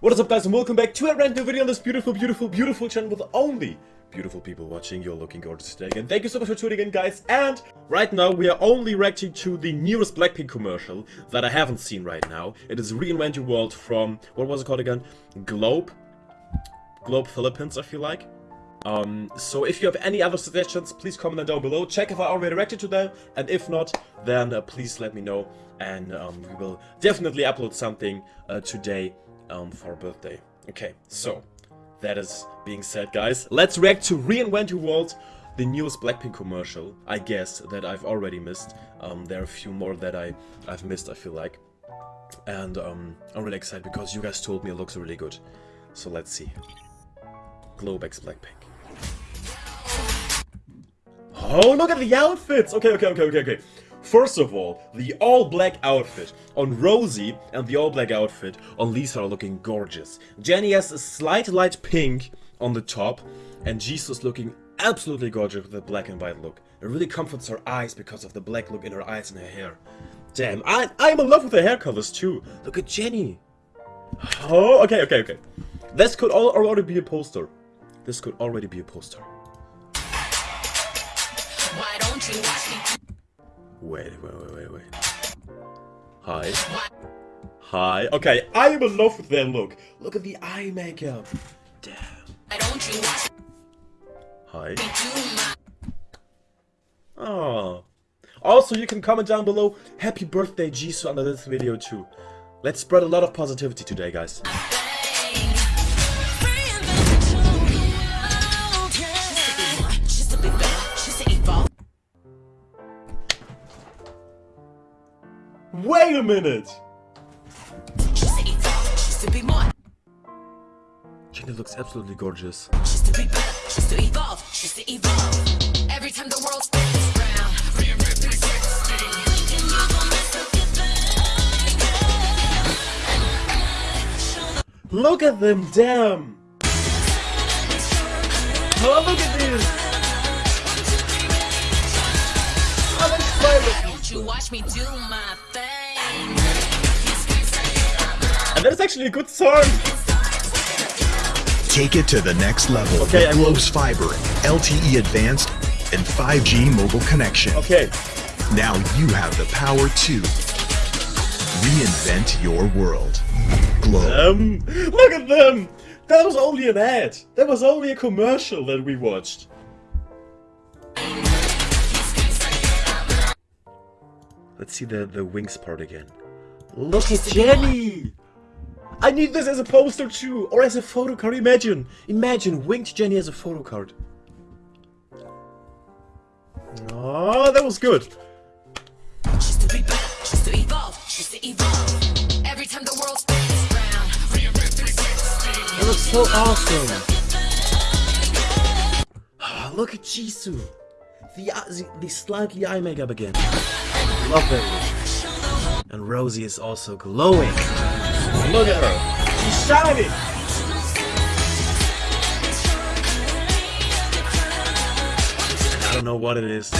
What is up guys and welcome back to a random video on this beautiful, beautiful, beautiful channel with only beautiful people watching. You're looking gorgeous today and thank you so much for tuning in guys. And right now we are only reacting to the newest Blackpink commercial that I haven't seen right now. It is Reinvent Your World from, what was it called again? Globe? Globe Philippines I feel like. Um, so if you have any other suggestions, please comment them down below. Check if I already reacted to them, and if not, then uh, please let me know, and um, we will definitely upload something uh, today um, for our birthday. Okay, so that is being said, guys, let's react to Reinvent Your World, the newest Blackpink commercial, I guess, that I've already missed. Um, there are a few more that I, I've missed, I feel like. And um, I'm really excited because you guys told me it looks really good. So let's see. Globe X Blackpink. Oh, look at the outfits! Okay, okay, okay, okay, okay. First of all, the all-black outfit on Rosie and the all-black outfit on Lisa are looking gorgeous. Jennie has a slight light pink on the top, and Jisoo's looking absolutely gorgeous with the black and white look. It really comforts her eyes because of the black look in her eyes and her hair. Damn, I, I'm in love with the hair colors too. Look at Jennie. Oh, okay, okay, okay. This could all already be a poster. This could already be a poster. Why don't you watch me? Wait, wait, wait, wait, wait. Hi. Hi. Okay, I am in love with that look. Look at the eye makeup. Damn. Hi. Oh. Also, you can comment down below, happy birthday Jisoo under this video too. Let's spread a lot of positivity today, guys. Wait a minute! She's a evolve. She's to be more. Jennie looks absolutely gorgeous. She's to be better. She's to evolve. She's to evolve. Every time the world spins round. Reinvent 360. And you gon' mess up your thing. Look at them, damn! Oh, look at this! Oh, that's smiling. Don't you watch me do my thing? And that is actually a good song! Take it to the next level Okay, with Globe's fiber, LTE advanced, and 5G mobile connection. Okay, Now you have the power to reinvent your world. Globe. Um, look at them! That was only an ad. That was only a commercial that we watched. Let's see the, the wings part again. Look at Jennie! I need this as a poster too, or as a photo card. Imagine, imagine winged Jennie as a photo card. Oh, that was good. She's to be. She's to evolve. She's to evolve. Every time the world spins round. Reinvent 360. That looks so awesome. Ah, Look at Jisoo. The, uh, the, the slightly eye makeup again. Love that look. And Rosie is also glowing. Look at her. She's shining. I don't know what it is.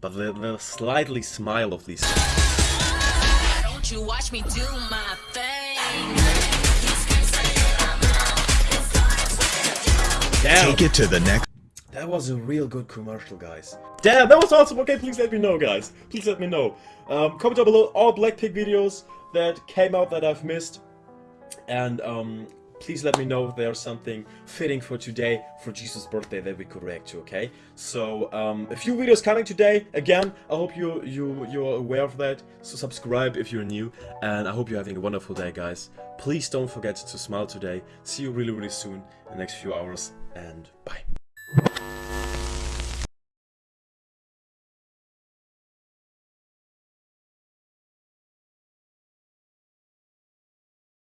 But the, the slightly smile of these. Don't you watch me do my thing? Damn. Take it to the next That was a real good commercial, guys. Damn, that was awesome. Okay, please let me know, guys. Please let me know. Um, comment down below all Blackpink videos that came out that I've missed. And um, please let me know if there's something fitting for today, for Jisoo's birthday, that we could react to, okay? So, um, a few videos coming today. Again, I hope you, you, you're aware of that. So subscribe if you're new. And I hope you're having a wonderful day, guys. Please don't forget to smile today. See you really, really soon in the next few hours. And bye.